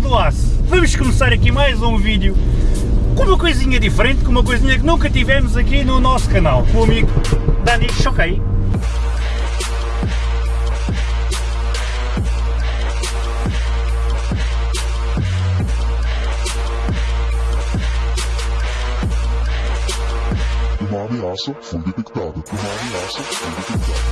classe! Vamos começar aqui mais um vídeo com uma coisinha diferente, com uma coisinha que nunca tivemos aqui no nosso canal, com o amigo Dani Choquei. Uma ameaça foi detectada. Uma ameaça foi detectada.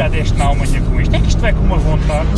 Já deste na Alemanha com isto? É que isto vai com uma vontade.